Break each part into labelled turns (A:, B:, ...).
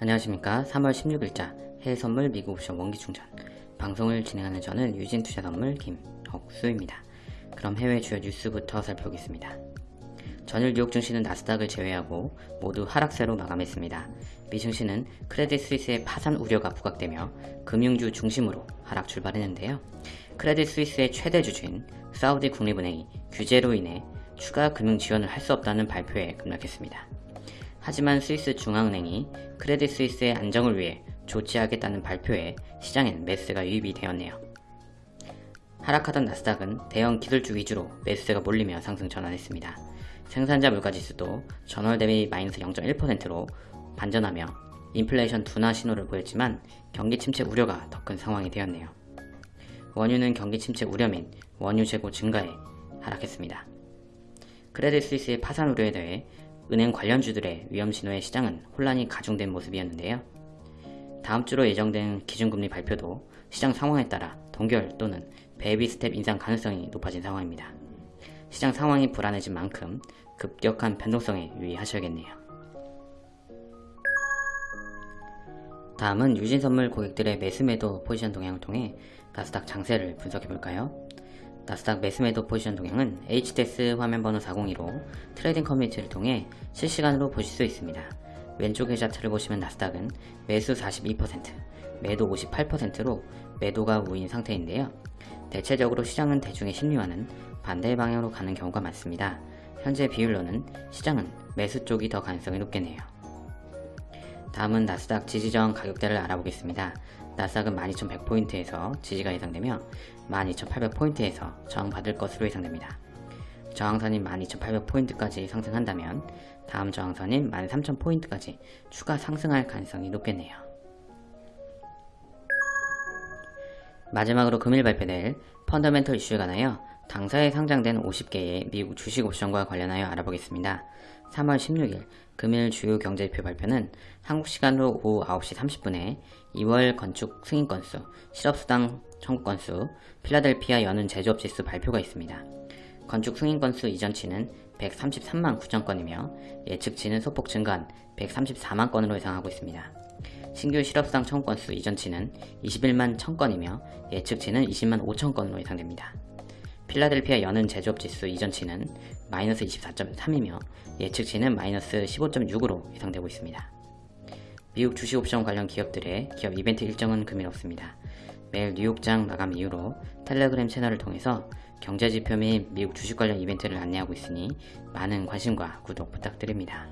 A: 안녕하십니까 3월 16일자 해외선물 미국 옵션 원기충전 방송을 진행하는 저는 유진투자선물 김억수입니다. 그럼 해외 주요 뉴스부터 살펴보겠습니다. 전일 뉴욕 증시는 나스닥을 제외하고 모두 하락세로 마감했습니다. 미 증시는 크레딧 스위스의 파산 우려가 부각되며 금융주 중심으로 하락 출발했는데요. 크레딧 스위스의 최대 주주인 사우디 국립은행이 규제로 인해 추가 금융 지원을 할 수 없다는 발표에 급락했습니다. 하지만 스위스 중앙은행이 크레딧 스위스의 안정을 위해 조치하겠다는 발표에 시장엔 매수가 유입이 되었네요. 하락하던 나스닥은 대형 기술주 위주로 매수세가 몰리며 상승 전환했습니다. 생산자 물가지수도 전월 대비 마이너스 0.1%로 반전하며 인플레이션 둔화 신호를 보였지만 경기 침체 우려가 더 큰 상황이 되었네요. 원유는 경기 침체 우려 및 원유 재고 증가에 하락했습니다. 크레딧 스위스의 파산 우려에 대해 은행 관련주들의 위험 신호에 시장은 혼란이 가중된 모습이었는데요. 다음 주로 예정된 기준금리 발표도 시장 상황에 따라 동결 또는 baby step 인상 가능성이 높아진 상황입니다. 시장 상황이 불안해진 만큼 급격한 변동성에 유의하셔야겠네요. 다음은 유진선물 고객들의 매수매도 포지션 동향을 통해 나스닥 장세를 분석해볼까요? 나스닥 매수매도 포지션 동향은 HDS 화면번호 402로 trading community를 통해 실시간으로 보실 수 있습니다. 왼쪽에 차트를 보시면 나스닥은 매수 42%, 매도 58%로 매도가 우위인 상태인데요. 대체적으로 시장은 대중의 심리와는 반대 방향으로 가는 경우가 많습니다. 현재 비율로는 시장은 매수 쪽이 더 가능성이 높겠네요. 다음은 나스닥 지지저항 가격대를 알아보겠습니다. 나스닥은 12,100포인트에서 지지가 예상되며 12,800포인트에서 저항받을 것으로 예상됩니다. 저항선인 12,800포인트까지 상승한다면 다음 저항선인 13,000포인트까지 추가 상승할 가능성이 높겠네요. 마지막으로 금일 발표될 펀더멘털 이슈에 관하여 당사에 상장된 50개의 미국 주식 옵션과 관련하여 알아보겠습니다. 3월 16일 금일 주요 경제지표 발표는 한국 시간으로 오후 9시 30분에 2월 건축 승인 건수, 실업수당 청구 건수, 필라델피아 연은 제조업 지수 발표가 있습니다. 건축 승인 건수 이전치는 133만 9천 건이며 예측치는 소폭 증가한 134만 건으로 예상하고 있습니다. 신규 실업수당 청구 건수 이전치는 21만 1000건이며 예측치는 20만 5천 건으로 예상됩니다. 필라델피아 연은 제조업 지수 이전치는 마이너스 24.3이며 예측치는 마이너스 15.6으로 예상되고 있습니다. 미국 주식옵션 관련 기업들의 기업 이벤트 일정은 금일 없습니다. 매일 뉴욕장 마감 이후로 텔레그램 채널을 통해서 경제지표 및 미국 주식 관련 이벤트를 안내하고 있으니 많은 관심과 구독 부탁드립니다.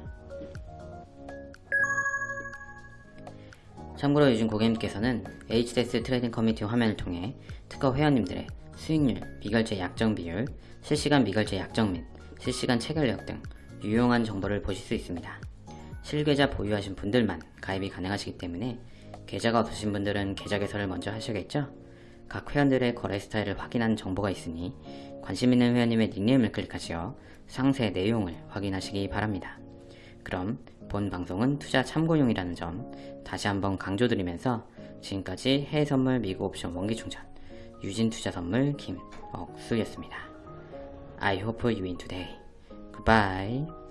A: 참고로 요즘 고객님께서는 HDS trading community 화면을 통해 트커 회원님들의 수익률, 미결제 약정 비율, 실시간 미결제 약정 및 실시간 체결력 등 유용한 정보를 보실 수 있습니다. 실계좌 보유하신 분들만 가입이 가능하시기 때문에 계좌가 없으신 분들은 계좌 개설을 먼저 하셔야겠죠? 각 회원들의 거래 스타일을 확인한 정보가 있으니 관심 있는 회원님의 닉네임을 클릭하시어 상세 내용을 확인하시기 바랍니다. 그럼 본 방송은 투자 참고용이라는 점 다시 한번 강조드리면서 지금까지 해외선물 미국 옵션 원기충전 유진투자선물 김억수였습니다. I hope you win today. Goodbye.